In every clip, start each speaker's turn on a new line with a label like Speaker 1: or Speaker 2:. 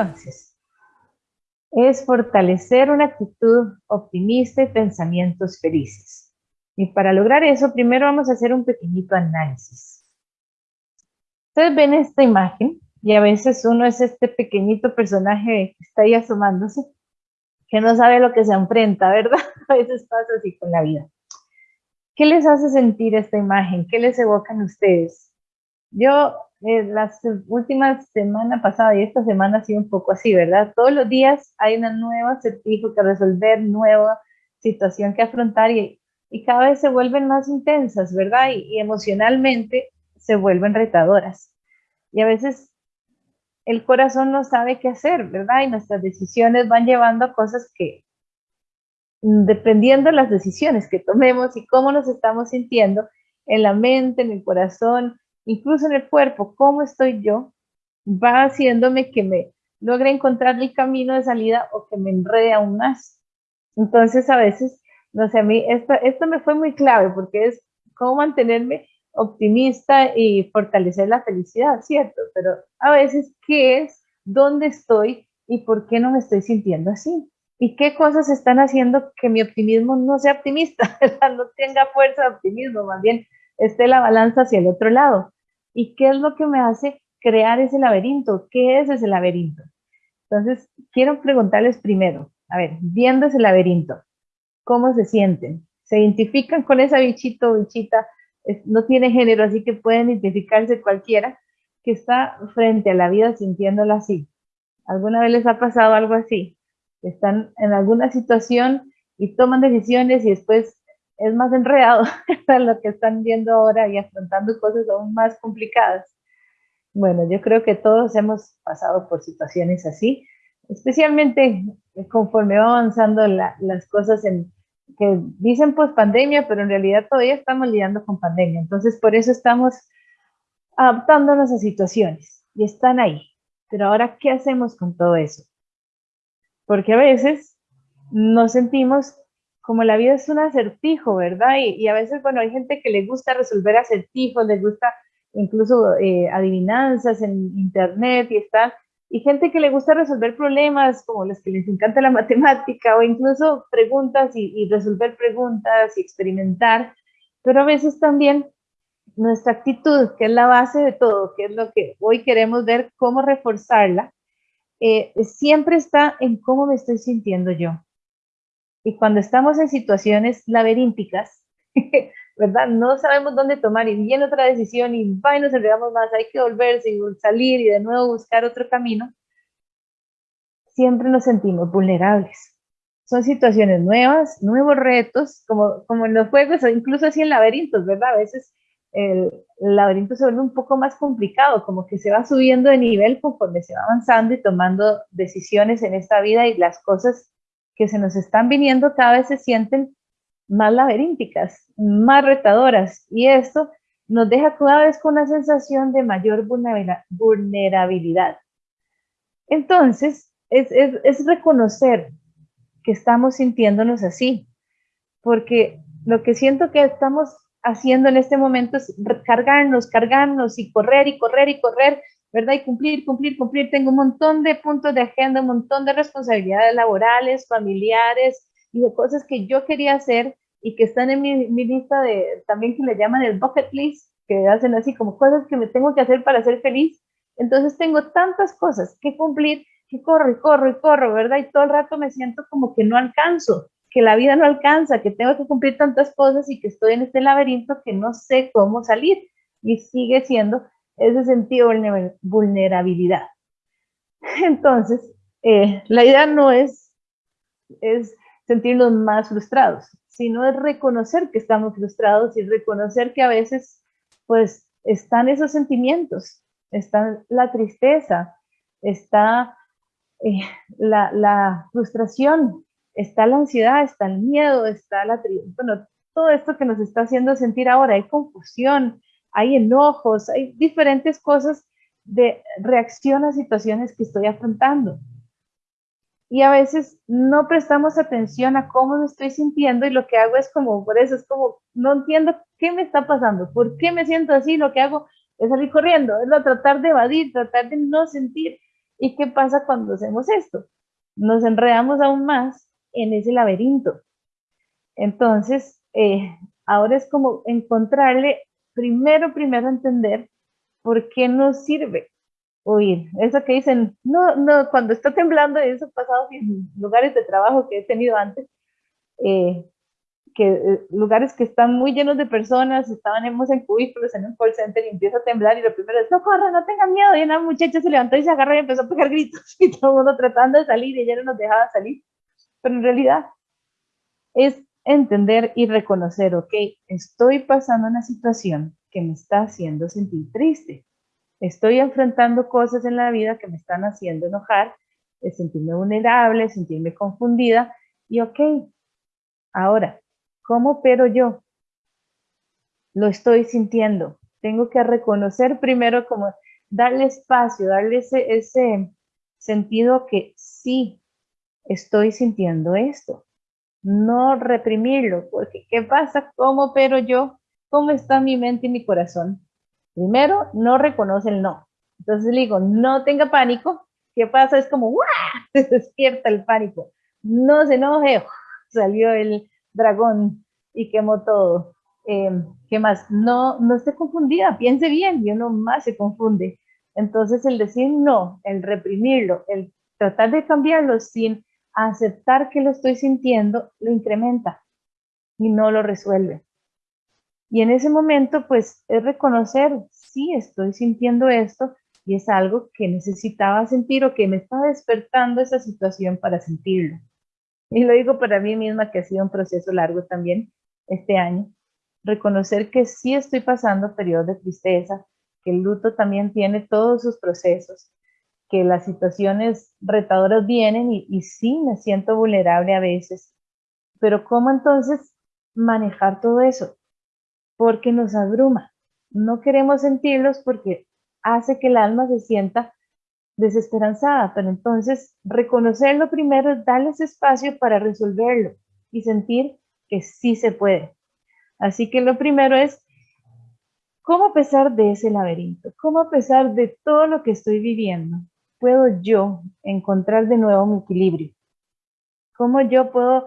Speaker 1: entonces es fortalecer una actitud optimista y pensamientos felices. Y para lograr eso, primero vamos a hacer un pequeñito análisis. Ustedes ven esta imagen y a veces uno es este pequeñito personaje que está ahí asomándose, que no sabe lo que se enfrenta, ¿verdad? A veces pasa así con la vida. ¿Qué les hace sentir esta imagen? ¿Qué les evocan ustedes? Yo, eh, las últimas semanas pasada y esta semana ha sido un poco así, ¿verdad? Todos los días hay una nueva acertijo que resolver, nueva situación que afrontar y, y cada vez se vuelven más intensas, ¿verdad? Y, y emocionalmente se vuelven retadoras. Y a veces el corazón no sabe qué hacer, ¿verdad? Y nuestras decisiones van llevando a cosas que, dependiendo de las decisiones que tomemos y cómo nos estamos sintiendo, en la mente, en el corazón, incluso en el cuerpo, cómo estoy yo, va haciéndome que me logre encontrar el camino de salida o que me enrede aún más. Entonces, a veces, no sé, a mí esto, esto me fue muy clave porque es cómo mantenerme optimista y fortalecer la felicidad, ¿cierto? Pero a veces, ¿qué es? ¿Dónde estoy? ¿Y por qué no me estoy sintiendo así? ¿Y qué cosas están haciendo que mi optimismo no sea optimista? no tenga fuerza de optimismo, más bien esté la balanza hacia el otro lado. ¿Y qué es lo que me hace crear ese laberinto? ¿Qué es ese laberinto? Entonces, quiero preguntarles primero, a ver, viendo ese laberinto, ¿cómo se sienten? ¿Se identifican con esa bichito o bichita? No tiene género, así que pueden identificarse cualquiera que está frente a la vida sintiéndola así. ¿Alguna vez les ha pasado algo así? Están en alguna situación y toman decisiones y después es más enredado lo que están viendo ahora y afrontando cosas aún más complicadas. Bueno, yo creo que todos hemos pasado por situaciones así, especialmente conforme va avanzando las cosas en, que dicen pues pandemia, pero en realidad todavía estamos lidiando con pandemia. Entonces, por eso estamos adaptándonos a situaciones y están ahí. Pero ahora, ¿qué hacemos con todo eso? Porque a veces nos sentimos como la vida es un acertijo, ¿verdad? Y, a veces, bueno, hay gente que le gusta resolver acertijos, le gusta incluso eh, adivinanzas en internet y está, y gente que le gusta resolver problemas, como los que les encanta la matemática, o incluso preguntas y, y resolver preguntas y experimentar, pero a veces también nuestra actitud, que es la base de todo, que es lo que hoy queremos ver cómo reforzarla, eh, siempre está en cómo me estoy sintiendo yo. Y cuando estamos en situaciones laberínticas, ¿verdad? No sabemos dónde tomar y viene otra decisión y va y nos enredamos más, hay que volverse y salir y de nuevo buscar otro camino. Siempre nos sentimos vulnerables. Son situaciones nuevas, nuevos retos, como, como en los juegos, o incluso así en laberintos, ¿verdad? A veces el, laberinto se vuelve un poco más complicado, como que se va subiendo de nivel conforme se va avanzando y tomando decisiones en esta vida y las cosas que se nos están viniendo cada vez se sienten más laberínticas, más retadoras y esto nos deja cada vez con una sensación de mayor vulnerabilidad. Entonces, es, es reconocer que estamos sintiéndonos así, porque lo que siento que estamos haciendo en este momento es cargarnos, cargarnos y correr y correr y correr ¿verdad? Y cumplir, cumplir, cumplir. Tengo un montón de puntos de agenda, un montón de responsabilidades laborales, familiares y de cosas que yo quería hacer y que están en mi, mi lista de, también que le llaman el bucket list, que hacen así como cosas que me tengo que hacer para ser feliz. Entonces tengo tantas cosas que cumplir que corro y corro y corro, ¿verdad? Y todo el rato me siento como que no alcanzo, que la vida no alcanza, que tengo que cumplir tantas cosas y que estoy en este laberinto que no sé cómo salir. Y sigue siendo ese sentido de vulnerabilidad. Entonces, eh, la idea no es, es sentirnos más frustrados, sino es reconocer que estamos frustrados y reconocer que a veces, pues, están esos sentimientos, está la tristeza, está eh, la, la, frustración, está la ansiedad, está el miedo, está la bueno, todo esto que nos está haciendo sentir ahora, hay confusión, hay enojos, hay diferentes cosas de reacción a situaciones que estoy afrontando. Y a veces no prestamos atención a cómo me estoy sintiendo y lo que hago es como, por eso es como, no entiendo qué me está pasando, por qué me siento así, lo que hago es salir corriendo, es lo tratar de evadir, tratar de no sentir ¿Y qué pasa cuando hacemos esto? Nos enredamos aún más en ese laberinto. Entonces, eh, ahora es como encontrarle, primero, primero entender por qué nos sirve oír. Eso que dicen, no, no, cuando está temblando, eso ha pasado en lugares de trabajo que he tenido antes, eh, que eh, lugares que están muy llenos de personas, estábamos en cubículos en un call center y empieza a temblar y lo primero es, no corra, no tenga miedo, y una muchacha se levantó y se agarró y empezó a pegar gritos y todo el mundo tratando de salir y ella no nos dejaba salir, pero en realidad es entender y reconocer, ok, estoy pasando una situación que me está haciendo sentir triste, estoy enfrentando cosas en la vida que me están haciendo enojar, sentirme vulnerable, sentirme confundida, y ok, ahora, ¿cómo pero yo? Lo estoy sintiendo. Tengo que reconocer primero como darle espacio, darle ese, ese sentido que sí estoy sintiendo esto. No reprimirlo, porque ¿qué pasa? ¿Cómo pero yo? ¿Cómo está mi mente y mi corazón? Primero, no reconoce el no. Entonces le digo, no tenga pánico. ¿Qué pasa? Es como, ¡guau! Se despierta el pánico. No se enoje. Salió el dragón y quemó todo. Em, ¿Qué más? No, no esté confundida, piense bien y uno más se confunde. Entonces el decir no, el reprimirlo, el tratar de cambiarlo sin aceptar que lo estoy sintiendo, lo incrementa y no lo resuelve. Y en ese momento, pues, es reconocer, sí, estoy sintiendo esto y es algo que necesitaba sentir o que me está despertando esa situación para sentirlo. Y lo digo para mí misma, que ha sido un proceso largo también este año. Reconocer que sí estoy pasando periodos de tristeza, que el luto también tiene todos sus procesos, que las situaciones retadoras vienen y, sí me siento vulnerable a veces. Pero ¿cómo entonces manejar todo eso? porque nos abruma. No queremos sentirlos porque hace que el alma se sienta desesperanzada, pero entonces reconocerlo primero es darles espacio para resolverlo y sentir que sí se puede. Así que lo primero es, ¿cómo a pesar de ese laberinto, cómo a pesar de todo lo que estoy viviendo, puedo yo encontrar de nuevo mi equilibrio? ¿Cómo yo puedo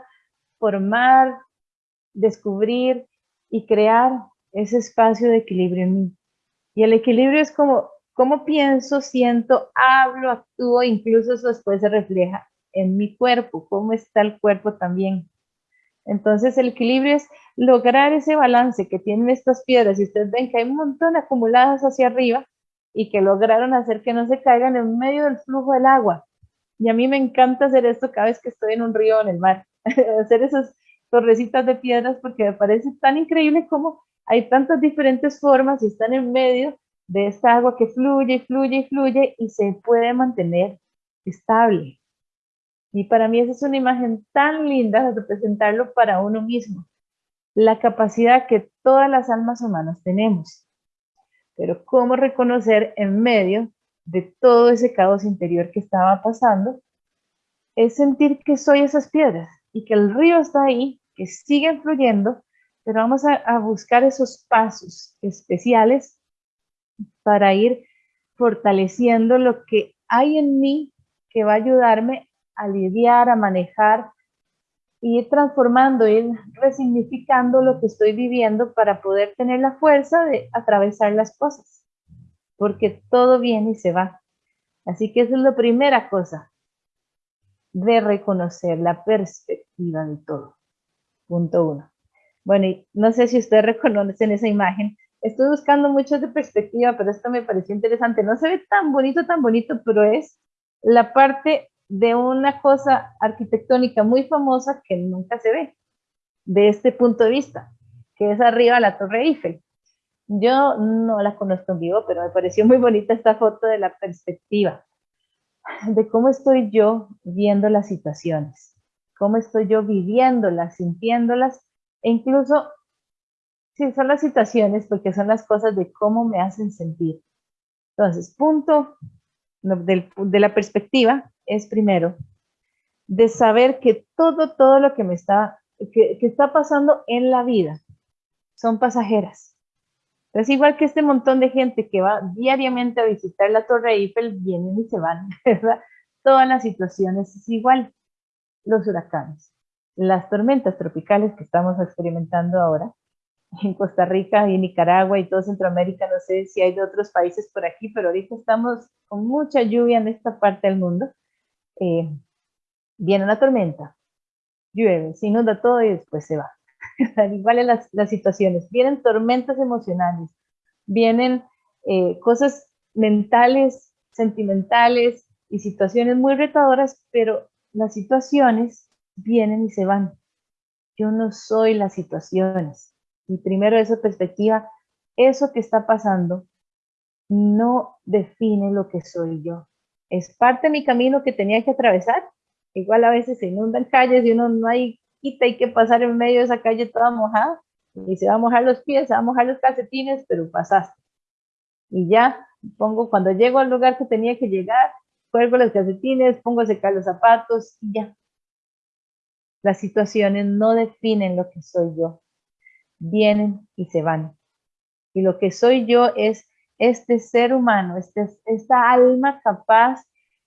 Speaker 1: formar, descubrir y crear ese espacio de equilibrio en mí. Y el equilibrio es como cómo pienso, siento, hablo, actúo, incluso eso después se refleja en mi cuerpo, cómo está el cuerpo también. Entonces el equilibrio es lograr ese balance que tienen estas piedras. Y ustedes ven que hay un montón acumuladas hacia arriba y que lograron hacer que no se caigan en medio del flujo del agua. Y a mí me encanta hacer esto cada vez que estoy en un río o en el mar, hacer esas torrecitas de piedras porque me parece tan increíble como hay tantas diferentes formas y están en medio de esta agua que fluye y fluye y fluye y se puede mantener estable. Y para mí esa es una imagen tan linda de representarlo para uno mismo. La capacidad que todas las almas humanas tenemos. Pero cómo reconocer en medio de todo ese caos interior que estaba pasando, es sentir que soy esas piedras y que el río está ahí que siguen fluyendo, pero vamos a, buscar esos pasos especiales para ir fortaleciendo lo que hay en mí que va a ayudarme a lidiar, a manejar, ir transformando, ir resignificando lo que estoy viviendo para poder tener la fuerza de atravesar las cosas, porque todo viene y se va. Así que esa es la primera cosa, de reconocer la perspectiva de todo. Punto uno. Bueno, y no sé si ustedes reconocen esa imagen. Estoy buscando mucho de perspectiva, pero esto me pareció interesante. No se ve tan bonito, tan bonito, pero es la parte de una cosa arquitectónica muy famosa que nunca se ve de este punto de vista, que es arriba la Torre Eiffel. Yo no la conozco en vivo, pero me pareció muy bonita esta foto de la perspectiva, de cómo estoy yo viendo las situaciones cómo estoy yo viviéndolas, sintiéndolas, e incluso si son las situaciones, porque son las cosas de cómo me hacen sentir. Entonces, punto de la perspectiva es primero de saber que todo, todo lo que me está, que, que está pasando en la vida son pasajeras. Es igual que este montón de gente que va diariamente a visitar la Torre Eiffel, vienen y se van, ¿verdad? Todas las situaciones es igual. Los huracanes, las tormentas tropicales que estamos experimentando ahora, en Costa Rica y Nicaragua y todo Centroamérica, no sé si hay de otros países por aquí, pero ahorita estamos con mucha lluvia en esta parte del mundo. Eh, viene una tormenta, llueve, se inunda todo y después se va. Igual las, las, situaciones. Vienen tormentas emocionales, vienen eh, cosas mentales, sentimentales y situaciones muy retadoras, pero las situaciones vienen y se van. Yo no soy las situaciones. Y primero esa perspectiva, eso que está pasando no define lo que soy yo. Es parte de mi camino que tenía que atravesar. Igual a veces se inundan calles y uno no hay quita, hay que pasar en medio de esa calle toda mojada. Y se va a mojar los pies, se va a mojar los calcetines, pero pasaste. Y ya pongo, cuando llego al lugar que tenía que llegar, cuelgo los calcetines, pongo a secar los zapatos y ya. Las situaciones no definen lo que soy yo vienen y se van. Y lo que soy yo es este ser humano, este, esta alma capaz,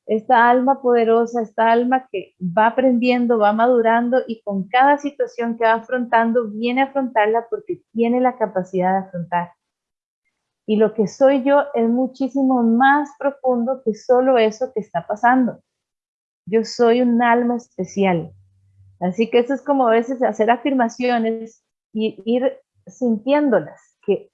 Speaker 1: esta alma poderosa, esta alma que va aprendiendo, va madurando y con cada situación que va afrontando, viene a afrontarla porque tiene la capacidad de afrontar. Y lo que soy yo es muchísimo más profundo que solo eso que está pasando. Yo soy un alma especial. Así que eso es como a veces hacer afirmaciones y ir sintiéndolas, que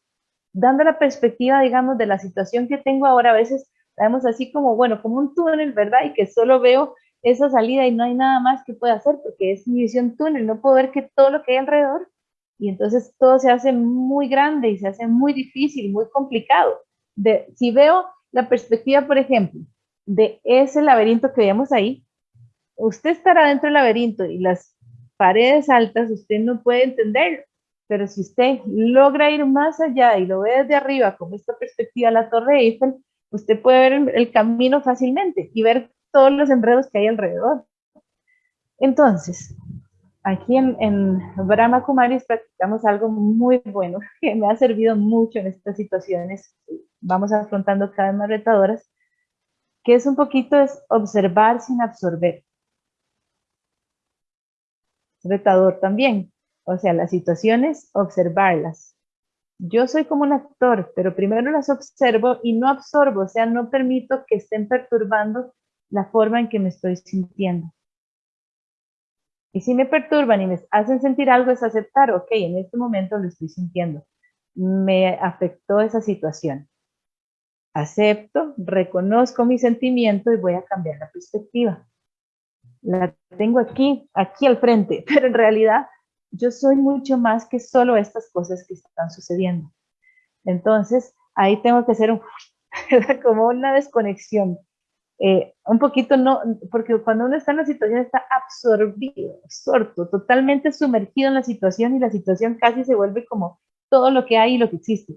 Speaker 1: dando la perspectiva, digamos, de la situación que tengo ahora, a veces la vemos así como, bueno, como un túnel, ¿verdad? Y que solo veo esa salida y no hay nada más que pueda hacer porque es mi visión túnel, no puedo ver que todo lo que hay alrededor y entonces todo se hace muy grande y se hace muy difícil, muy complicado. Si veo la perspectiva, por ejemplo, de ese laberinto que vemos ahí, usted estará dentro del laberinto y las paredes altas, usted no puede entenderlo. Pero si usted logra ir más allá y lo ve desde arriba, con esta perspectiva de la Torre Eiffel, usted puede ver el camino fácilmente y ver todos los enredos que hay alrededor. Entonces, aquí en, en Brahma Kumaris practicamos algo muy bueno que me ha servido mucho en estas situaciones. Vamos afrontando cada vez más retadoras, que es un poquito es observar sin absorber. Retador también, o sea, las situaciones, observarlas. Yo soy como un actor, pero primero las observo y no absorbo, o sea, no permito que estén perturbando la forma en que me estoy sintiendo. Y si me perturban y me hacen sentir algo, es aceptar, ok, en este momento lo estoy sintiendo. Me afectó esa situación. Acepto, reconozco mi sentimiento y voy a cambiar la perspectiva. La tengo aquí, aquí al frente, pero en realidad yo soy mucho más que solo estas cosas que están sucediendo. Entonces, ahí tengo que hacer como una desconexión. Eh, un poquito no, porque cuando uno está en la situación está absorbido, absorto, totalmente sumergido en la situación y la situación casi se vuelve como todo lo que hay y lo que existe.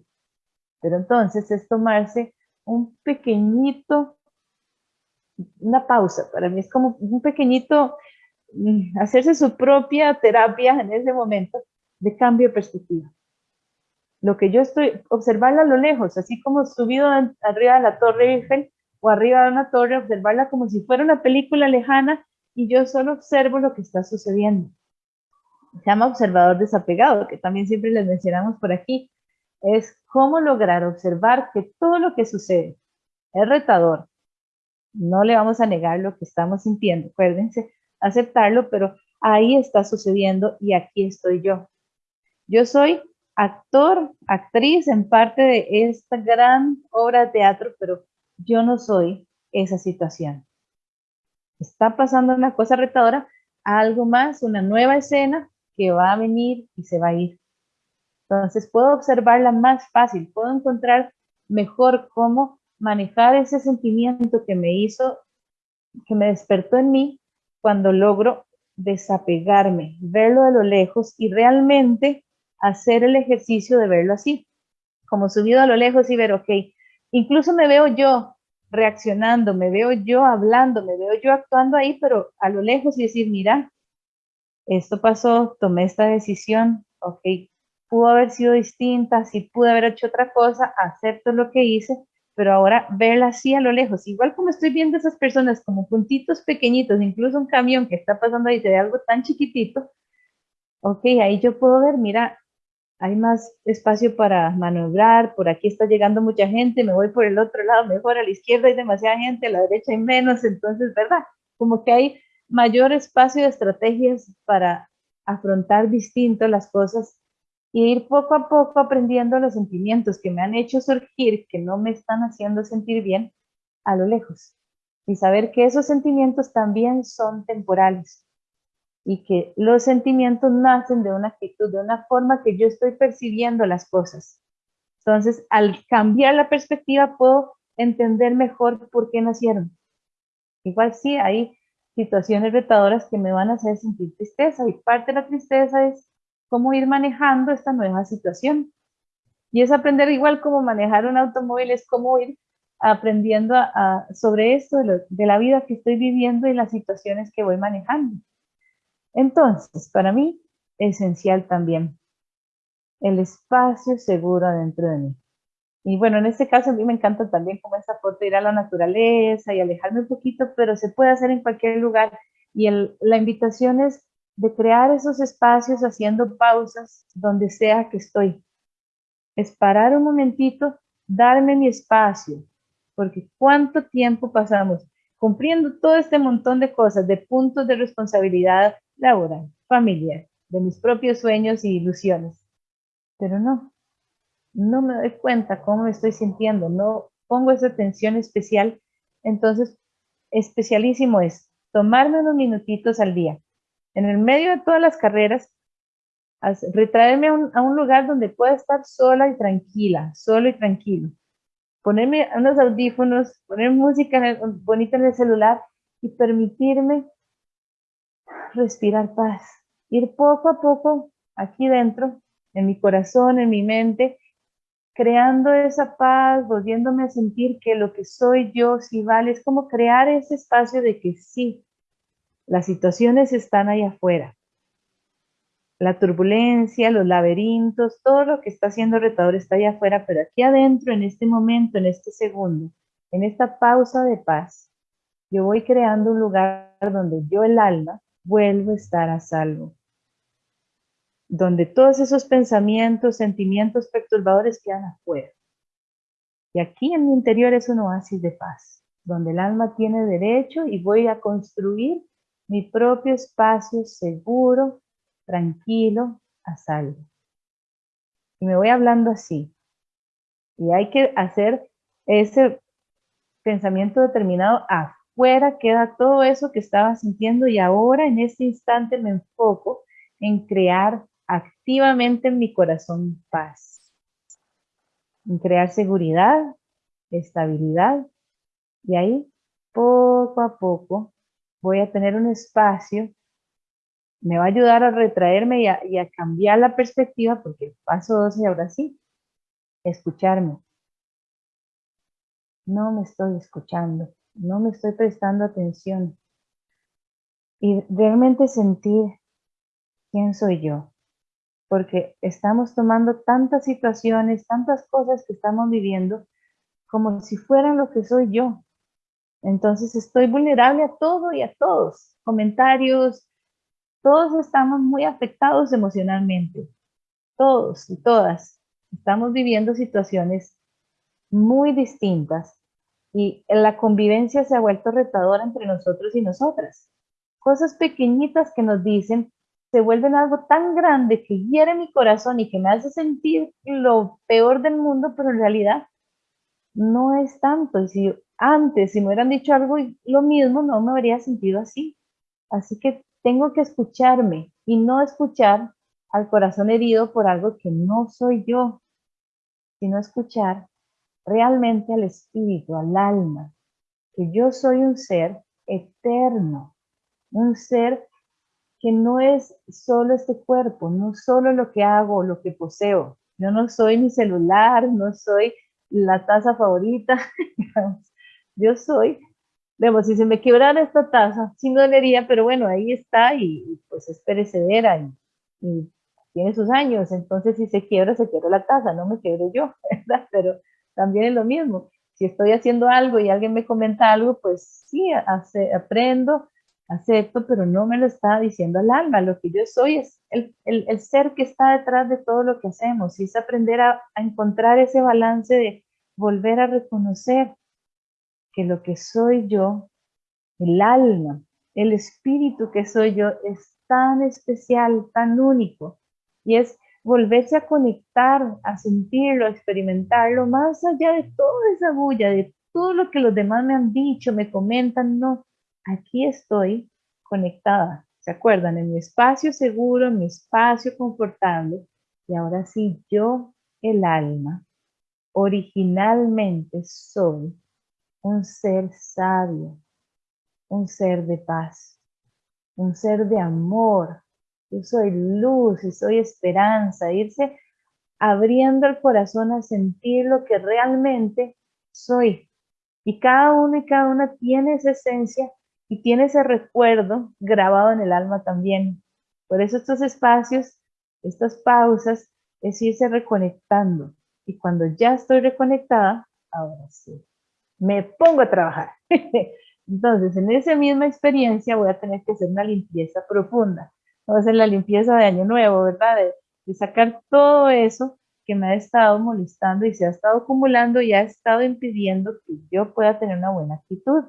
Speaker 1: Pero entonces es tomarse un pequeñito, una pausa, para mí es como un pequeñito hacerse su propia terapia en ese momento de cambio de perspectiva. Lo que yo estoy, observarla a lo lejos, así como subido arriba de la torre Eiffel o arriba de una torre, observarla como si fuera una película lejana y yo solo observo lo que está sucediendo. Se llama observador desapegado, que también siempre les mencionamos por aquí. Es cómo lograr observar que todo lo que sucede es retador. No le vamos a negar lo que estamos sintiendo, acuérdense, aceptarlo, pero ahí está sucediendo y aquí estoy yo. Yo soy actor, actriz en parte de esta gran obra de teatro, pero yo no soy esa situación. Está pasando una cosa retadora, algo más, una nueva escena que va a venir y se va a ir. Entonces puedo observarla más fácil, puedo encontrar mejor cómo manejar ese sentimiento que me hizo, que me despertó en mí cuando logro desapegarme, verlo de lo lejos y realmente hacer el ejercicio de verlo así, como subido a lo lejos y ver, ok, incluso me veo yo reaccionando, me veo yo hablando, me veo yo actuando ahí, pero a lo lejos y decir, mira, esto pasó, tomé esta decisión, ok, pudo haber sido distinta, si pude haber hecho otra cosa, acepto lo que hice, pero ahora verla así a lo lejos, igual como estoy viendo esas personas como puntitos pequeñitos, incluso un camión que está pasando ahí de algo tan chiquitito, ok, ahí yo puedo ver, mira, hay más espacio para maniobrar, por aquí está llegando mucha gente, me voy por el otro lado, mejor a la izquierda hay demasiada gente, a la derecha hay menos, entonces, ¿verdad? Como que hay mayor espacio de estrategias para afrontar distinto las cosas y ir poco a poco aprendiendo los sentimientos que me han hecho surgir, que no me están haciendo sentir bien, a lo lejos. Y saber que esos sentimientos también son temporales y que los sentimientos nacen de una actitud, de una forma que yo estoy percibiendo las cosas. Entonces, al cambiar la perspectiva, puedo entender mejor por qué nacieron. Igual sí, hay situaciones retadoras que me van a hacer sentir tristeza y parte de la tristeza es cómo ir manejando esta nueva situación. Y es aprender igual como manejar un automóvil, es cómo ir aprendiendo sobre esto de, la vida que estoy viviendo y las situaciones que voy manejando. Entonces, para mí, esencial también el espacio seguro adentro de mí. Y bueno, en este caso a mí me encanta también como esa foto ir a la naturaleza y alejarme un poquito, pero se puede hacer en cualquier lugar. Y la invitación es de crear esos espacios haciendo pausas donde sea que estoy. Es parar un momentito, darme mi espacio, porque cuánto tiempo pasamos cumpliendo todo este montón de cosas, de puntos de responsabilidad laboral, familiar, de mis propios sueños y ilusiones. Pero no, no me doy cuenta cómo me estoy sintiendo, no pongo esa atención especial. Entonces, especialísimo es tomarme unos minutitos al día, en el medio de todas las carreras, retraerme a un, lugar donde pueda estar sola y tranquila, solo y tranquilo. Ponerme unos audífonos, poner música bonita en el celular y permitirme respirar paz, ir poco a poco aquí dentro, en mi corazón, en mi mente, creando esa paz, volviéndome a sentir que lo que soy yo sí vale, es como crear ese espacio de que sí, las situaciones están ahí afuera. La turbulencia, los laberintos, todo lo que está haciendo retador está ahí afuera, pero aquí adentro, en este momento, en este segundo, en esta pausa de paz, yo voy creando un lugar donde yo, el alma, vuelvo a estar a salvo. Donde todos esos pensamientos, sentimientos perturbadores quedan afuera. Y aquí en mi interior es un oasis de paz, donde el alma tiene derecho y voy a construir mi propio espacio seguro, tranquilo, a salvo. Y me voy hablando así. Y hay que hacer ese pensamiento determinado a fuera queda todo eso que estaba sintiendo y ahora en este instante me enfoco en crear activamente en mi corazón paz, en crear seguridad, estabilidad y ahí poco a poco voy a tener un espacio, me va a ayudar a retraerme y a, cambiar la perspectiva porque el paso 12 ahora sí, escucharme. No me estoy escuchando no me estoy prestando atención y realmente sentir quién soy yo. Porque estamos tomando tantas situaciones, tantas cosas que estamos viviendo como si fueran lo que soy yo. Entonces estoy vulnerable a todo y a todos. Comentarios, todos estamos muy afectados emocionalmente. Todos y todas estamos viviendo situaciones muy distintas y la convivencia se ha vuelto retadora entre nosotros y nosotras. Cosas pequeñitas que nos dicen se vuelven algo tan grande que hiere mi corazón y que me hace sentir lo peor del mundo, pero en realidad no es tanto. Y si antes, si me hubieran dicho algo lo mismo, no me habría sentido así. Así que tengo que escucharme y no escuchar al corazón herido por algo que no soy yo, sino escuchar realmente al espíritu, al alma, que yo soy un ser eterno, un ser que no es solo este cuerpo, no solo lo que hago, lo que poseo. Yo no soy mi celular, no soy la taza favorita. yo soy, digamos, si se me quebrara esta taza, sí dolería, pero bueno, ahí está y, pues es perecedera y, y tiene sus años, entonces si se quiebra, se quiebra la taza, no me quiebro yo, ¿verdad? Pero también es lo mismo. Si estoy haciendo algo y alguien me comenta algo, pues sí, aprendo, acepto, pero no me lo está diciendo al alma. Lo que yo soy es el, el, ser que está detrás de todo lo que hacemos. Y es aprender a encontrar ese balance de volver a reconocer que lo que soy yo, el alma, el espíritu que soy yo, es tan especial, tan único. Y es volverse a conectar, a sentirlo, a experimentarlo, más allá de toda esa bulla, de todo lo que los demás me han dicho, me comentan, no, aquí estoy conectada, ¿se acuerdan? En mi espacio seguro, en mi espacio confortable, y ahora sí, yo, el alma, originalmente soy un ser sabio, un ser de paz, un ser de amor, yo soy luz y soy esperanza, irse abriendo el corazón a sentir lo que realmente soy. Y cada uno y cada una tiene esa esencia y tiene ese recuerdo grabado en el alma también. Por eso estos espacios, estas pausas, es irse reconectando. Y cuando ya estoy reconectada, ahora sí, me pongo a trabajar. Entonces, en esa misma experiencia voy a tener que hacer una limpieza profunda. Voy a hacer la limpieza de año nuevo, ¿verdad? De, sacar todo eso que me ha estado molestando y se ha estado acumulando y ha estado impidiendo que yo pueda tener una buena actitud.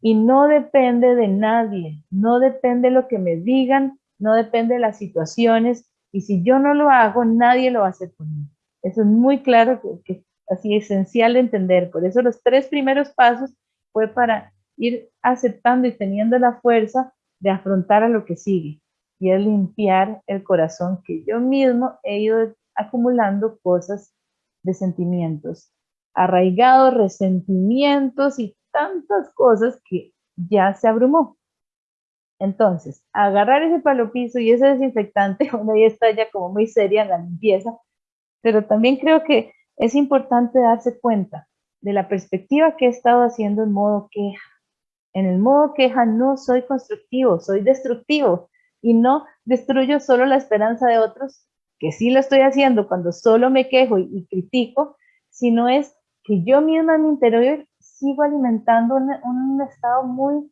Speaker 1: Y no depende de nadie, no depende de lo que me digan, no depende de las situaciones. Y si yo no lo hago, nadie lo va a hacer por mí. Eso es muy claro, que así esencial de entender. Por eso los tres primeros pasos fue para ir aceptando y teniendo la fuerza de afrontar a lo que sigue y es limpiar el corazón que yo mismo he ido acumulando cosas de sentimientos, arraigados, resentimientos y tantas cosas que ya se abrumó. Entonces, agarrar ese palo piso y ese desinfectante, uno ya está ya como muy seria en la limpieza, pero también creo que es importante darse cuenta de la perspectiva que he estado haciendo en modo queja. En el modo queja no soy constructivo, soy destructivo y no destruyo solo la esperanza de otros, que sí lo estoy haciendo cuando solo me quejo y, critico, sino es que yo misma en mi interior sigo alimentando un, estado muy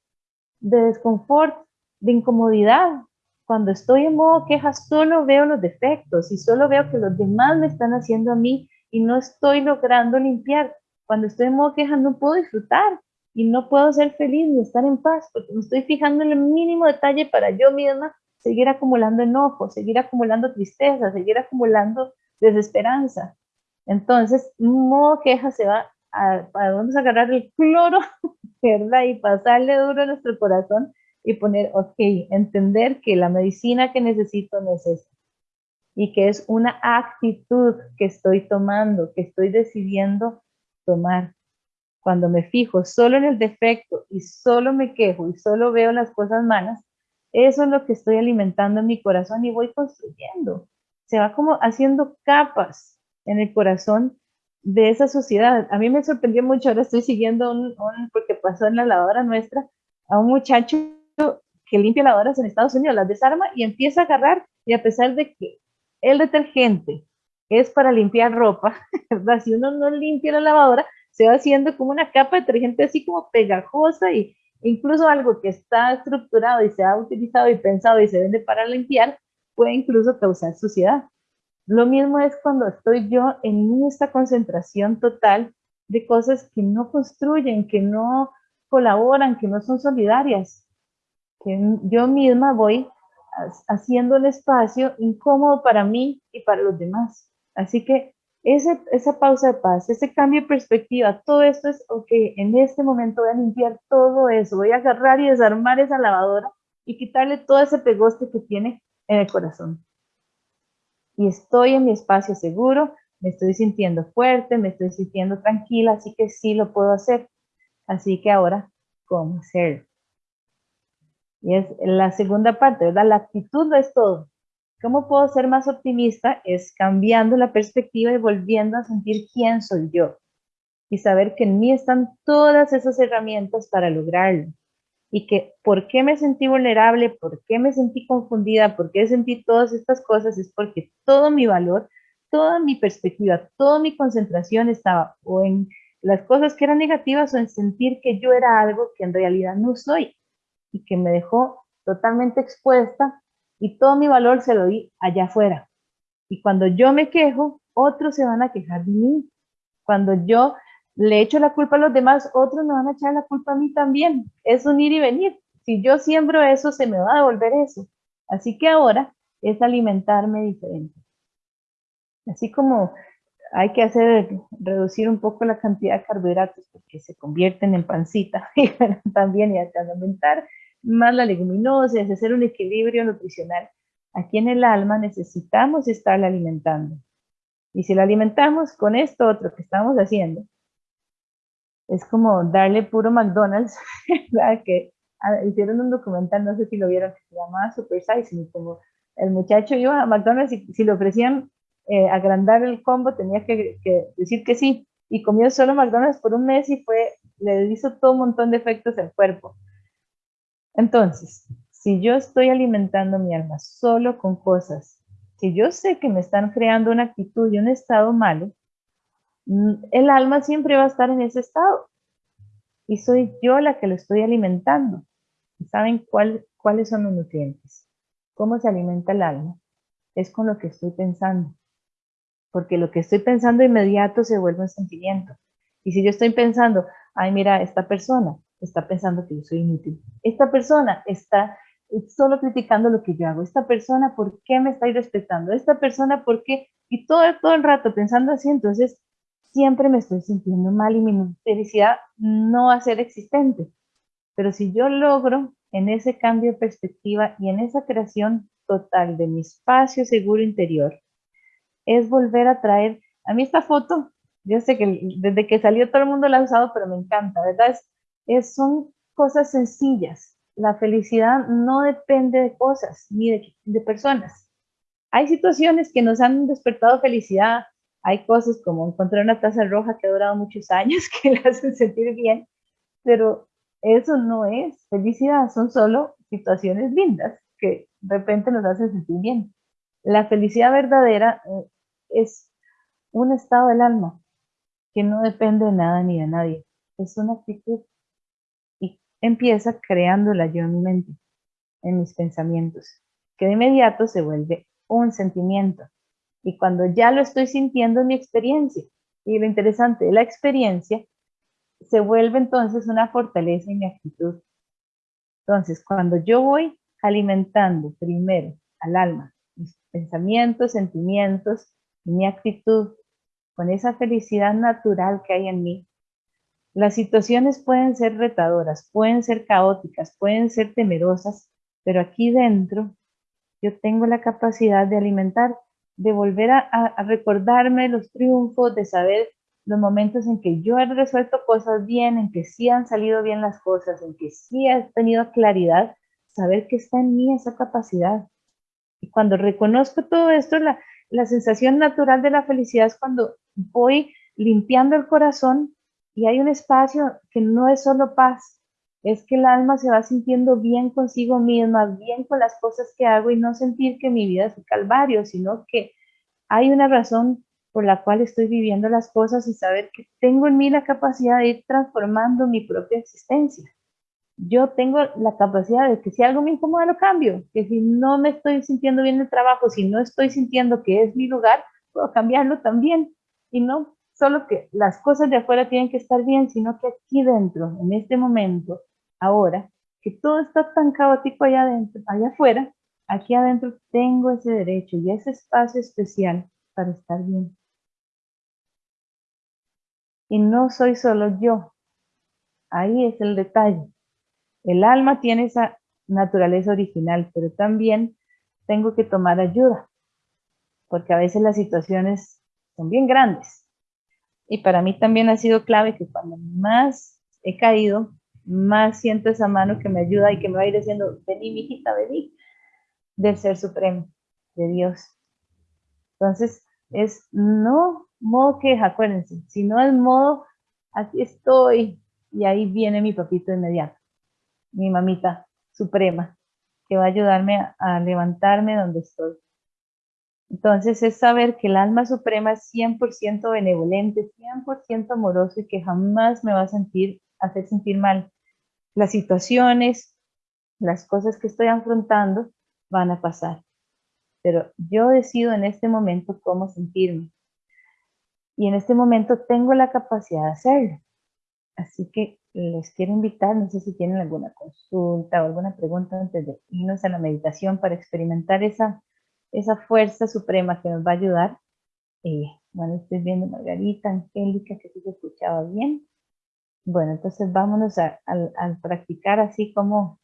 Speaker 1: de desconfort, de incomodidad. Cuando estoy en modo queja solo veo los defectos y solo veo que los demás me están haciendo a mí y no estoy logrando limpiar. Cuando estoy en modo queja no puedo disfrutar y no puedo ser feliz ni estar en paz porque me estoy fijando en el mínimo detalle para yo misma seguir acumulando enojo, seguir acumulando tristeza, seguir acumulando desesperanza. Entonces, modo queja se va a, vamos a agarrar el cloro, ¿verdad? Y pasarle duro a nuestro corazón y poner, ok, entender que la medicina que necesito no es esta. Y que es una actitud que estoy tomando, que estoy decidiendo tomar. Cuando me fijo solo en el defecto y solo me quejo y solo veo las cosas malas, eso es lo que estoy alimentando en mi corazón y voy construyendo. Se va como haciendo capas en el corazón de esa sociedad. A mí me sorprendió mucho, ahora estoy siguiendo un, porque pasó en la lavadora nuestra, a un muchacho que limpia lavadoras en Estados Unidos, las desarma y empieza a agarrar, y a pesar de que el detergente es para limpiar ropa, ¿verdad? Si uno no limpia la lavadora, se va haciendo como una capa de detergente así como pegajosa y, incluso algo que está estructurado y se ha utilizado y pensado y se vende para limpiar, puede incluso causar suciedad. Lo mismo es cuando estoy yo en esta concentración total de cosas que no construyen, que no colaboran, que no son solidarias, que yo misma voy haciendo un espacio incómodo para mí y para los demás. Así que esa pausa de paz, ese cambio de perspectiva, todo esto es, ok, en este momento voy a limpiar todo eso, voy a agarrar y desarmar esa lavadora y quitarle todo ese pegoste que tiene en el corazón. Y estoy en mi espacio seguro, me estoy sintiendo fuerte, me estoy sintiendo tranquila, así que sí lo puedo hacer. Así que ahora, ¿cómo hacerlo? Y es la segunda parte, ¿verdad? La actitud no es todo. ¿Cómo puedo ser más optimista? Es cambiando la perspectiva y volviendo a sentir quién soy yo. Y saber que en mí están todas esas herramientas para lograrlo. y que por qué me sentí vulnerable, por qué me sentí confundida, por qué sentí todas estas cosas, es porque todo mi valor, toda mi perspectiva, toda mi concentración estaba o en las cosas que eran negativas o en sentir que yo era algo que en realidad no soy y que me dejó totalmente expuesta y todo mi valor se lo di allá afuera. Y cuando yo me quejo, otros se van a quejar de mí. Cuando yo le echo la culpa a los demás, otros me van a echar la culpa a mí también. Es un ir y venir. Si yo siembro eso, se me va a devolver eso. Así que ahora es alimentarme diferente. Así como hay que hacer, reducir un poco la cantidad de carbohidratos porque se convierten en pancita y también y que aumentar más la leguminosa, es hacer un equilibrio nutricional. Aquí en el alma necesitamos estar alimentando. Y si la alimentamos con esto otro que estamos haciendo, es como darle puro McDonald's, hicieron un documental, no sé si lo vieron, que se llamaba Super Size, como el muchacho iba a McDonald's y si le ofrecían eh, agrandar el combo tenía que, decir que sí, y comió solo McDonald's por un mes y fue, le hizo todo un montón de efectos al cuerpo. Entonces, si yo estoy alimentando mi alma solo con cosas, si yo sé que me están creando una actitud y un estado malo, Mm, el alma siempre va a estar en ese estado. Y soy yo la que lo estoy alimentando. ¿Saben cuáles son los nutrientes? ¿Cómo se alimenta el alma? Es con lo que estoy pensando. Porque lo que estoy pensando inmediato se vuelve un sentimiento. Y si yo estoy pensando, ay, mira, esta persona está pensando que yo soy inútil. Esta persona está solo criticando lo que yo hago. Esta persona, ¿por qué me está irrespetando? Esta persona, ¿por qué? Y todo, todo el rato pensando así, entonces siempre me estoy sintiendo mal y mi felicidad no va a ser existente. Pero si yo logro en ese cambio de perspectiva y en esa creación total de mi espacio seguro interior, es volver a traer, a mí esta foto, yo sé que desde que salió todo el mundo la ha usado, pero me encanta, ¿verdad? Es, son cosas sencillas. La felicidad no depende de cosas ni de, de personas. Hay situaciones que nos han despertado felicidad, hay cosas como encontrar una taza roja que ha durado muchos años que le hacen sentir bien, pero eso no es felicidad, son solo situaciones lindas que de repente nos hacen sentir bien. La felicidad verdadera eh, es un estado del alma que no depende de nada ni de nadie. Es una actitud y empieza creándola yo en mi mente, en mis pensamientos, que de inmediato se vuelve un sentimiento y cuando ya lo estoy sintiendo en mi experiencia. Y lo interesante de la experiencia se vuelve entonces una fortaleza en mi actitud. Entonces, cuando yo voy alimentando primero al alma, mis pensamientos, sentimientos mi actitud con esa felicidad natural que hay en mí, las situaciones pueden ser retadoras, pueden ser caóticas, pueden ser temerosas, pero aquí dentro yo tengo la capacidad de alimentar de volver a, recordarme los triunfos, de saber los momentos en que yo he resuelto cosas bien, en que sí han salido bien las cosas, en que sí he tenido claridad, saber que está en mí esa capacidad. Y cuando reconozco todo esto, la, sensación natural de la felicidad es cuando voy limpiando el corazón y hay un espacio que no es solo paz, es que el alma se va sintiendo bien consigo misma, bien con las cosas que hago y no sentir que mi vida es un calvario, sino que hay una razón por la cual estoy viviendo las cosas y saber que tengo en mí la capacidad de ir transformando mi propia existencia. Yo tengo la capacidad de que si algo me incomoda lo cambio, que si no me estoy sintiendo bien en el trabajo, si no estoy sintiendo que es mi lugar, puedo cambiarlo también y no solo que las cosas de afuera tienen que estar bien, sino que aquí dentro, en este momento, ahora que todo está tan caótico allá adentro, allá afuera, aquí adentro tengo ese derecho y ese espacio especial para estar bien. Y no soy solo yo. Ahí es el detalle. El alma tiene esa naturaleza original, pero también tengo que tomar ayuda, porque a veces las situaciones son bien grandes. Y para mí también ha sido clave que cuando más he caído, más siento esa mano que me ayuda y que me va a ir diciendo, vení, mijita, vení, del Ser Supremo, de Dios. Entonces, es no modo queja, acuérdense, sino es modo, aquí estoy, y ahí viene mi papito inmediato. Mi mamita suprema, que va a ayudarme a, levantarme donde estoy. Entonces es saber que el alma suprema es 100% benevolente, 100% amoroso y que jamás me va a sentir, hacer sentir mal. Las situaciones, las cosas que estoy afrontando van a pasar. Pero yo decido en este momento cómo sentirme. Y en este momento tengo la capacidad de hacerlo. Así que les quiero invitar, no sé si tienen alguna consulta o alguna pregunta antes de irnos a la meditación para experimentar esa, esa fuerza suprema que nos va a ayudar. Eh, bueno, estoy viendo Margarita, Angélica, que sí se escuchaba bien. Bueno, entonces vámonos a, practicar así como,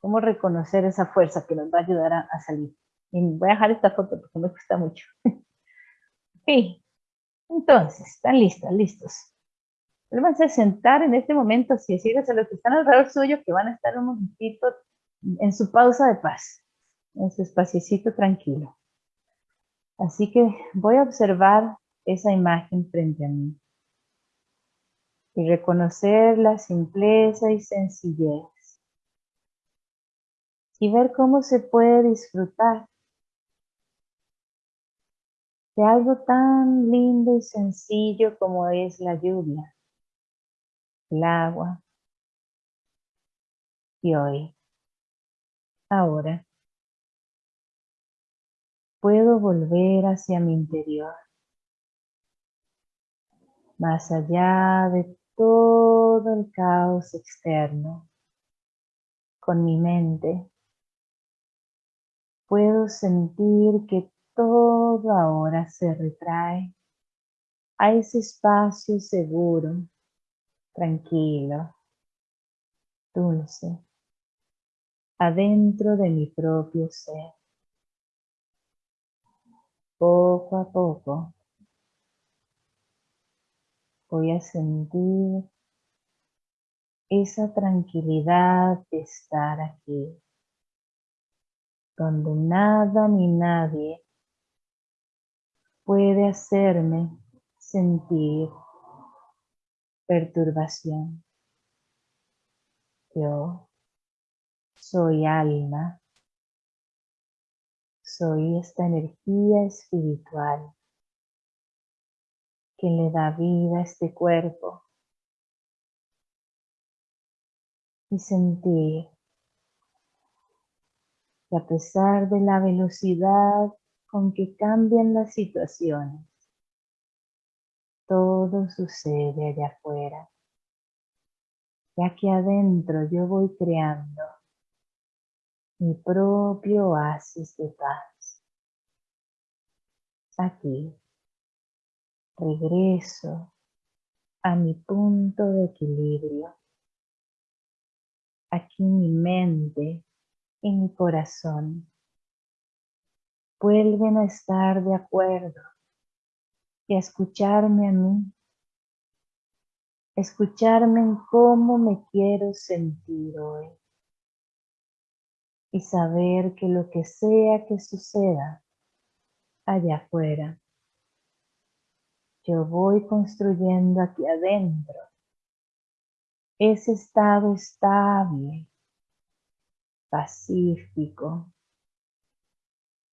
Speaker 1: como reconocer esa fuerza que nos va a ayudar a, salir. Y voy a dejar esta foto porque me gusta mucho. ok, entonces, ¿están listos? Listos. Vuelvanse a sentar en este momento, si decirles a los que están alrededor suyo que van a estar un momentito en su pausa de paz, en su espaciecito tranquilo. Así que voy a observar esa imagen frente a mí y reconocer la simpleza y sencillez y ver cómo se puede disfrutar de algo tan lindo y sencillo como es la lluvia, el agua. Y hoy, ahora, puedo volver hacia mi interior, más allá de todo el caos externo, con mi mente, puedo sentir que todo ahora se retrae a ese espacio seguro, tranquilo, dulce, adentro de mi propio ser. Poco a poco voy a sentir esa tranquilidad de estar aquí, donde nada ni nadie puede hacerme sentir perturbación. Yo soy alma, soy esta energía espiritual que le da vida a este cuerpo y sentir que a pesar de la velocidad con que cambian las situaciones. Todo sucede allá afuera, ya que adentro yo voy creando mi propio oasis de paz. Aquí regreso a mi punto de equilibrio. Aquí mi mente y mi corazón vuelven a estar de acuerdo y escucharme a mí, escucharme en cómo me quiero sentir hoy y saber que lo que sea que suceda allá afuera, yo voy construyendo aquí adentro ese estado estable, pacífico,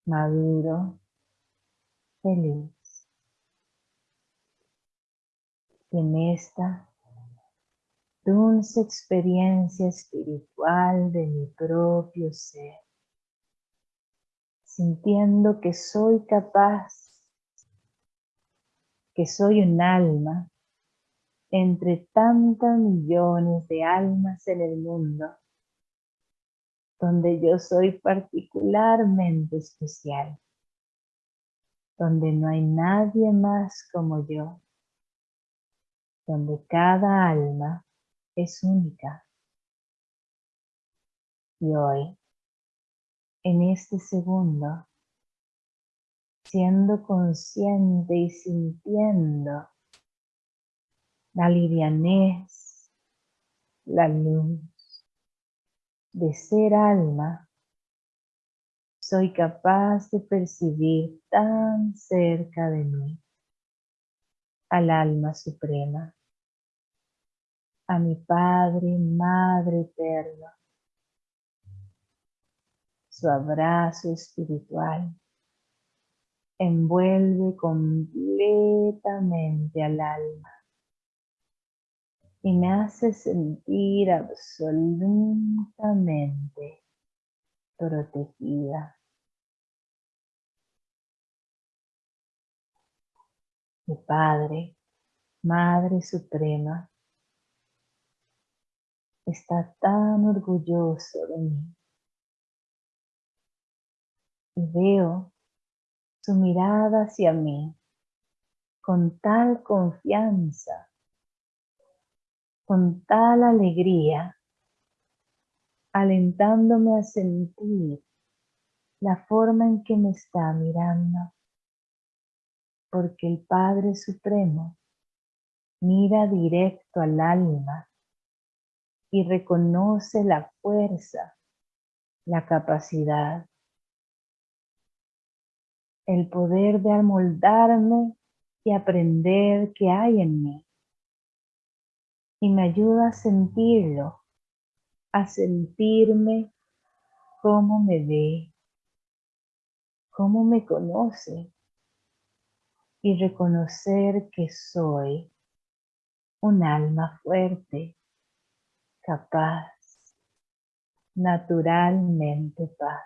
Speaker 1: maduro, feliz. En esta dulce experiencia espiritual de mi propio ser, sintiendo que soy capaz, que soy un alma entre tantas millones de almas en el mundo donde yo soy particularmente especial, donde no hay nadie más como yo, donde cada alma es única. Y hoy, en este segundo, siendo consciente y sintiendo la livianez, la luz, de ser alma, soy capaz de percibir tan cerca de mí al alma suprema, a mi Padre, Madre eterno. Su abrazo espiritual envuelve completamente al alma y me hace sentir absolutamente protegida. Padre, Madre Suprema, está tan orgulloso de mí. Y veo su mirada hacia mí con tal confianza, con tal alegría, alentándome a sentir la forma en que me está mirando, porque el Padre Supremo mira directo al alma y reconoce la fuerza, la capacidad, el poder de amoldarme y aprender qué hay en mí. Y me ayuda a sentirlo, a sentirme cómo me ve, cómo me conoce y reconocer que soy un alma fuerte, capaz, naturalmente paz.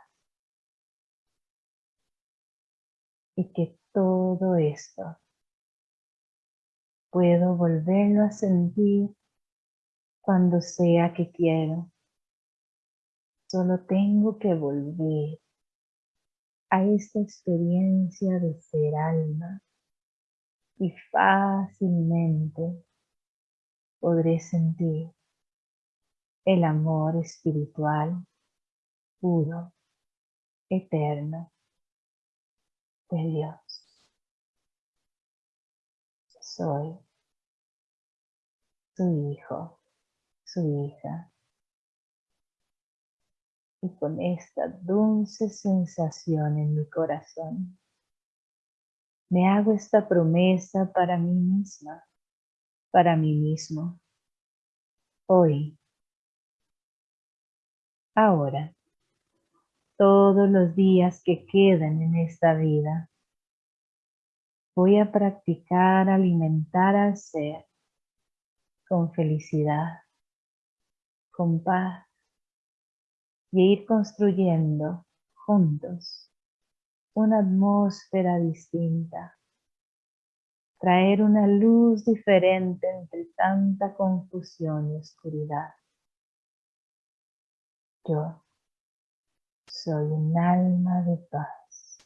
Speaker 1: Y que todo esto puedo volverlo a sentir cuando sea que quiero. Solo tengo que volver a esta experiencia de ser alma y fácilmente podré sentir el amor espiritual puro, eterno de Dios. Soy su hijo, su hija. Y con esta dulce sensación en mi corazón, me hago esta promesa para mí misma, para mí mismo. Hoy ahora, todos los días que quedan en esta vida. Voy a practicar alimentar al ser con felicidad, con paz y ir construyendo juntos una atmósfera distinta, traer una luz diferente entre tanta confusión y oscuridad. Yo soy un alma de paz.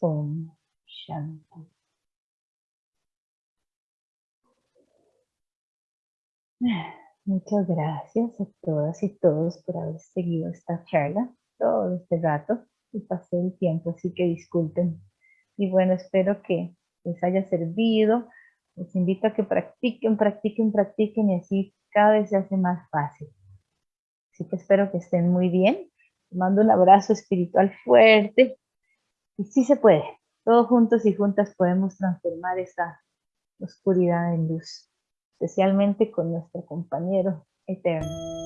Speaker 1: Om Shanti. Muchas gracias a todas y todos por haber seguido esta charla todo este rato y pasé el tiempo, así que disculpen. Y bueno, espero que les haya servido. Les invito a que practiquen, practiquen, practiquen y así cada vez se hace más fácil. Así que espero que estén muy bien. Les mando un abrazo espiritual fuerte. Y sí se puede. Todos juntos y juntas podemos transformar esa oscuridad en luz. Especialmente con nuestro compañero eterno.